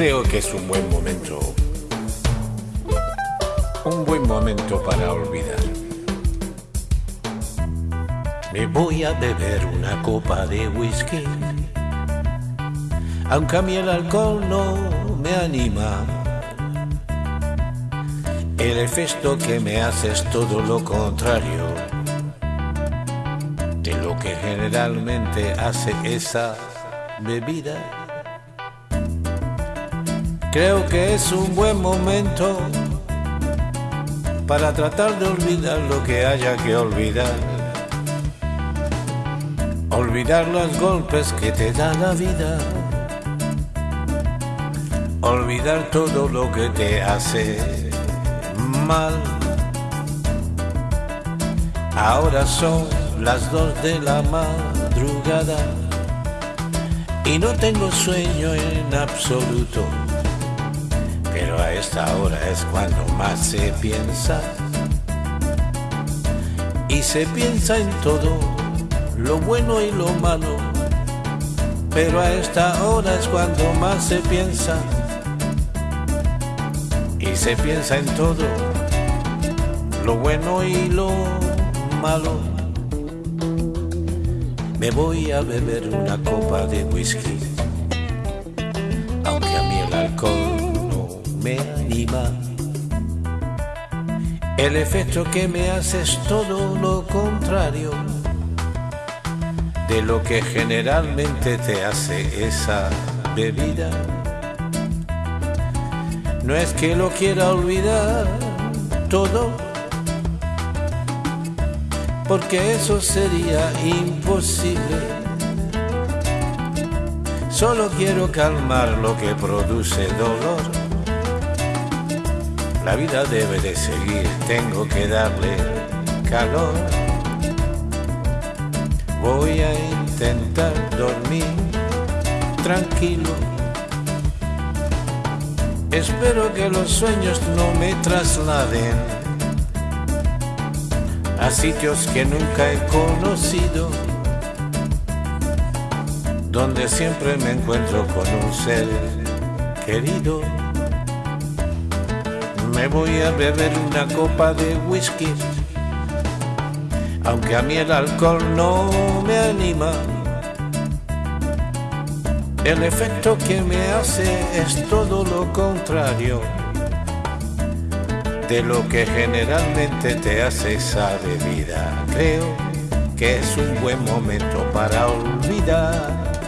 Creo que es un buen momento. Un buen momento para olvidar. Me voy a beber una copa de whisky. Aunque a mí el alcohol no me anima. El efecto que me hace es todo lo contrario de lo que generalmente hace esa bebida. Creo que es un buen momento para tratar de olvidar lo que haya que olvidar. Olvidar los golpes que te da la vida. Olvidar todo lo que te hace mal. Ahora son las dos de la madrugada y no tengo sueño en absoluto. Pero a esta hora es cuando más se piensa. Y se piensa en todo, lo bueno y lo malo. Pero a esta hora es cuando más se piensa. Y se piensa en todo, lo bueno y lo malo. Me voy a beber una copa de whisky, El efecto que me hace es todo lo contrario de lo que generalmente te hace esa bebida. No es que lo quiera olvidar todo, porque eso sería imposible. Solo quiero calmar lo que produce dolor. La vida debe de seguir, tengo que darle calor. Voy a intentar dormir tranquilo. Espero que los sueños no me trasladen a sitios que nunca he conocido, donde siempre me encuentro con un ser querido. Me voy a beber una copa de whisky, aunque a mí el alcohol no me anima. El efecto que me hace es todo lo contrario de lo que generalmente te hace esa bebida. Creo que es un buen momento para olvidar